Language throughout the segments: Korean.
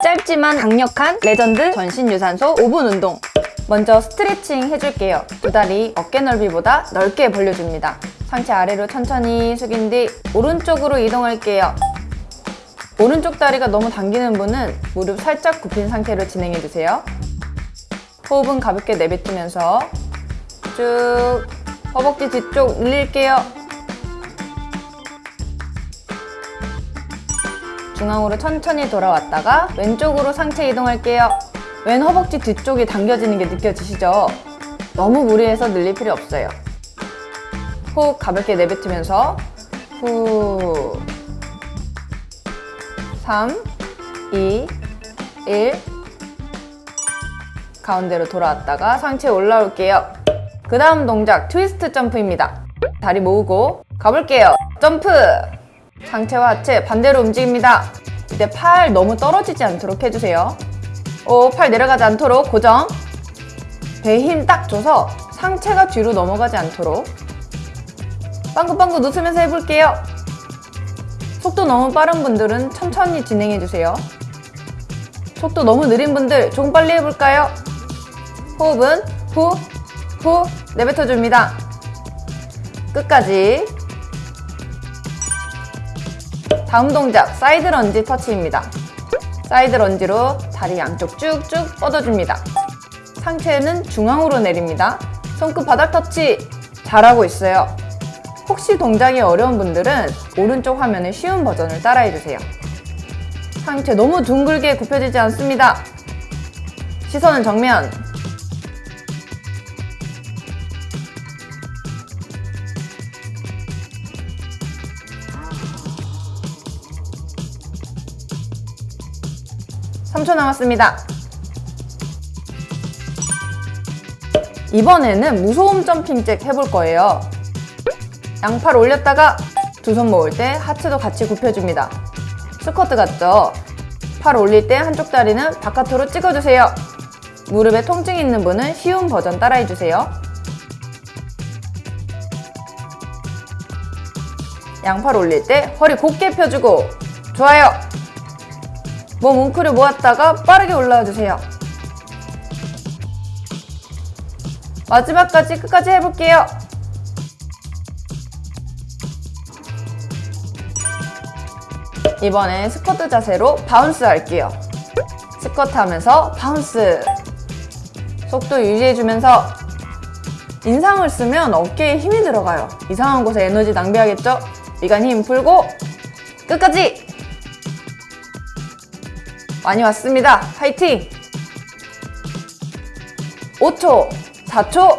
짧지만 강력한 레전드 전신 유산소 5분 운동. 먼저 스트레칭 해줄게요. 두 다리 어깨 넓이보다 넓게 벌려줍니다. 상체 아래로 천천히 숙인 뒤 오른쪽으로 이동할게요. 오른쪽 다리가 너무 당기는 분은 무릎 살짝 굽힌 상태로 진행해주세요. 호흡은 가볍게 내뱉으면서 쭉 허벅지 뒤쪽 늘릴게요 중앙으로 천천히 돌아왔다가 왼쪽으로 상체 이동할게요. 왼 허벅지 뒤쪽이 당겨지는 게 느껴지시죠? 너무 무리해서 늘릴 필요 없어요. 호흡 가볍게 내뱉으면서 후 3, 2, 1 가운데로 돌아왔다가 상체 올라올게요. 그 다음 동작 트위스트 점프입니다. 다리 모으고 가볼게요. 점프! 상체와 하체 반대로 움직입니다. 이때 팔 너무 떨어지지 않도록 해주세요. 오, 팔 내려가지 않도록 고정. 배에 힘 딱 줘서 상체가 뒤로 넘어가지 않도록. 빵긋빵긋 웃으면서 해볼게요. 속도 너무 빠른 분들은 천천히 진행해주세요. 속도 너무 느린 분들 조금 빨리 해볼까요? 호흡은 후, 후 내뱉어줍니다. 끝까지 다음 동작 사이드 런지 터치입니다. 사이드 lunge로 다리 양쪽 쭉쭉 뻗어줍니다. 상체는 중앙으로 내립니다. 손끝 바닥 터치 잘하고 있어요. 혹시 동작이 어려운 분들은 오른쪽 화면의 쉬운 버전을 따라해주세요. 상체 너무 둥글게 굽혀지지 않습니다. 시선은 정면. 삼초 남았습니다. 이번에는 무소음 점핑 잭 해볼 거예요. 양팔 올렸다가 두 손 모을 때 하체도 같이 굽혀줍니다. 스쿼트 같죠? 팔 올릴 때 한쪽 다리는 바깥으로 찍어주세요. 무릎에 통증이 있는 분은 쉬운 버전 따라해주세요. 양팔 올릴 때 허리 곧게 펴주고 좋아요. 몸 웅크려 모았다가 빠르게 올라와 주세요. 마지막까지 끝까지 해볼게요. 이번엔 스쿼트 자세로 bounce 할게요. 스쿼트 하면서 bounce. 속도 유지해주면서 인상을 쓰면 어깨에 힘이 들어가요. 이상한 곳에 에너지 낭비하겠죠? 미간 힘 풀고 끝까지! 많이 왔습니다. 파이팅! 5초, 4초,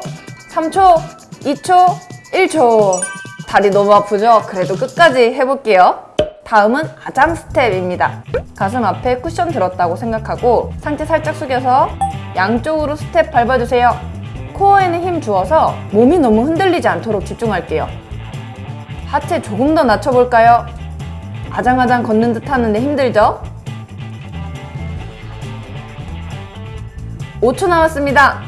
3초, 2초, 1초. 다리 너무 아프죠? 그래도 끝까지 해볼게요. 다음은 아장 스텝입니다. 가슴 앞에 쿠션 들었다고 생각하고 상체 살짝 숙여서 양쪽으로 스텝 밟아주세요. 코어에는 힘 주어서 몸이 너무 흔들리지 않도록 집중할게요. 하체 조금 더 낮춰볼까요? 아장아장 걷는 듯 하는데 힘들죠? 5초 남았습니다.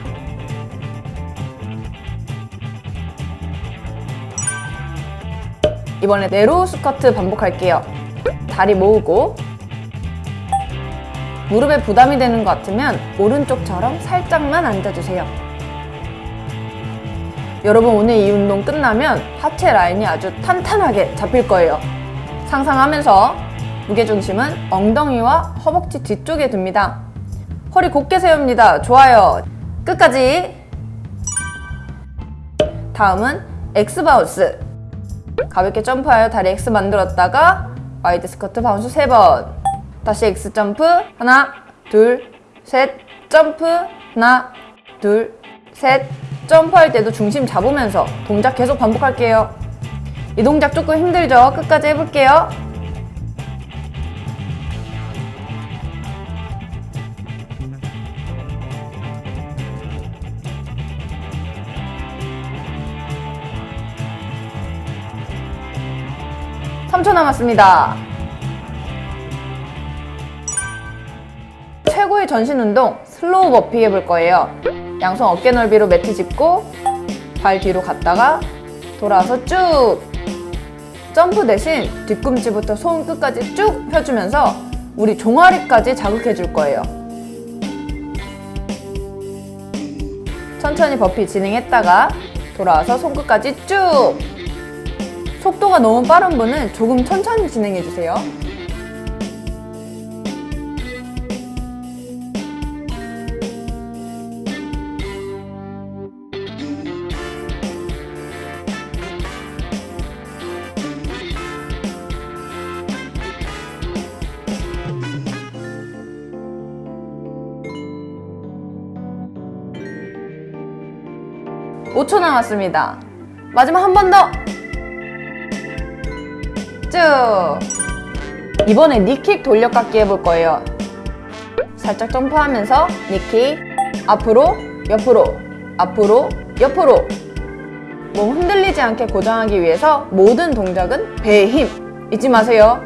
이번에 네로우 스쿼트 반복할게요. 다리 모으고 무릎에 부담이 되는 것 같으면 오른쪽처럼 살짝만 앉아주세요. 여러분 오늘 이 운동 끝나면 하체 라인이 아주 탄탄하게 잡힐 거예요. 상상하면서 무게중심은 엉덩이와 허벅지 뒤쪽에 둡니다. 허리 곧게 세웁니다. 좋아요. 끝까지. 다음은 X bounce. 가볍게 점프하여 다리 X 만들었다가 wide 스쿼트 bounce 3번. 다시 X 점프. 하나, 둘, 셋. 점프. 하나, 둘, 셋. 점프할 때도 중심 잡으면서 동작 계속 반복할게요. 이 동작 조금 힘들죠? 끝까지 해볼게요. 3초 남았습니다. 최고의 전신 운동 slow burpee 해볼 거예요. 양손 어깨 넓이로 매트 짚고 발 뒤로 갔다가 돌아서 쭉 점프 대신 뒤꿈치부터 손 끝까지 쭉 펴주면서 우리 종아리까지 자극해 줄 거예요. 천천히 버피 진행했다가 돌아와서 손끝까지 쭉! 속도가 너무 빠른 분은 조금 천천히 진행해 주세요. 오초 남았습니다. 마지막 한 번 더! 쭉! 이번에 니킥 돌려깎기 해볼 거예요. 살짝 점프하면서 니킥, 앞으로, 옆으로, 앞으로, 옆으로. 몸 흔들리지 않게 고정하기 위해서 모든 동작은 배의 힘 잊지 마세요.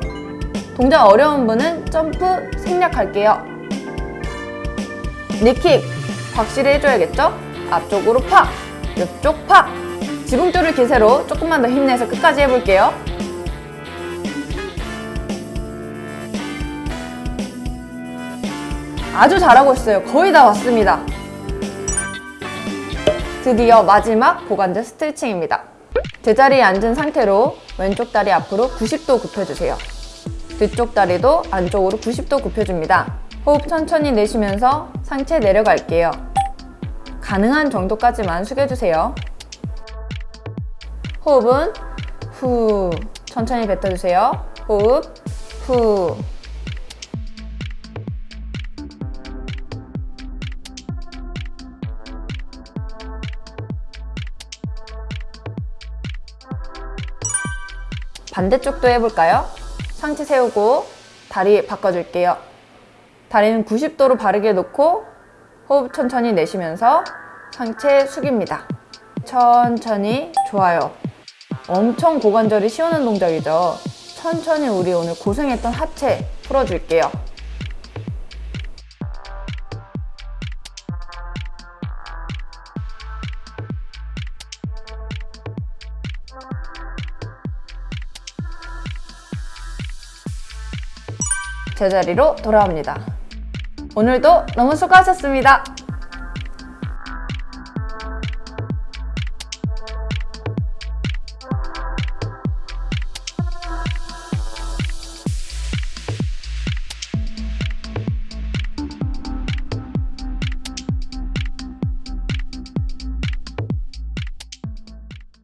동작 어려운 분은 점프 생략할게요. 니킥 확실히 해줘야겠죠? 앞쪽으로 팍! 옆쪽 팍! 지붕 뚫을 기세로 조금만 더 힘내서 끝까지 해볼게요. 아주 잘하고 있어요. 거의 다 왔습니다. 드디어 마지막 고관절 스트레칭입니다. 제자리에 앉은 상태로 왼쪽 다리 앞으로 90도 굽혀주세요. 뒤쪽 다리도 안쪽으로 90도 굽혀줍니다. 호흡 천천히 내쉬면서 상체 내려갈게요. 가능한 정도까지만 숙여주세요. 호흡은 후 천천히 뱉어주세요. 호흡 후 반대쪽도 해볼까요? 상체 세우고 다리 바꿔줄게요. 다리는 90도로 바르게 놓고 호흡 천천히 내쉬면서 상체 숙입니다. 천천히 좋아요. 엄청 고관절이 시원한 동작이죠. 천천히 우리 오늘 고생했던 하체 풀어줄게요. 제자리로 돌아옵니다. 오늘도 너무 수고하셨습니다.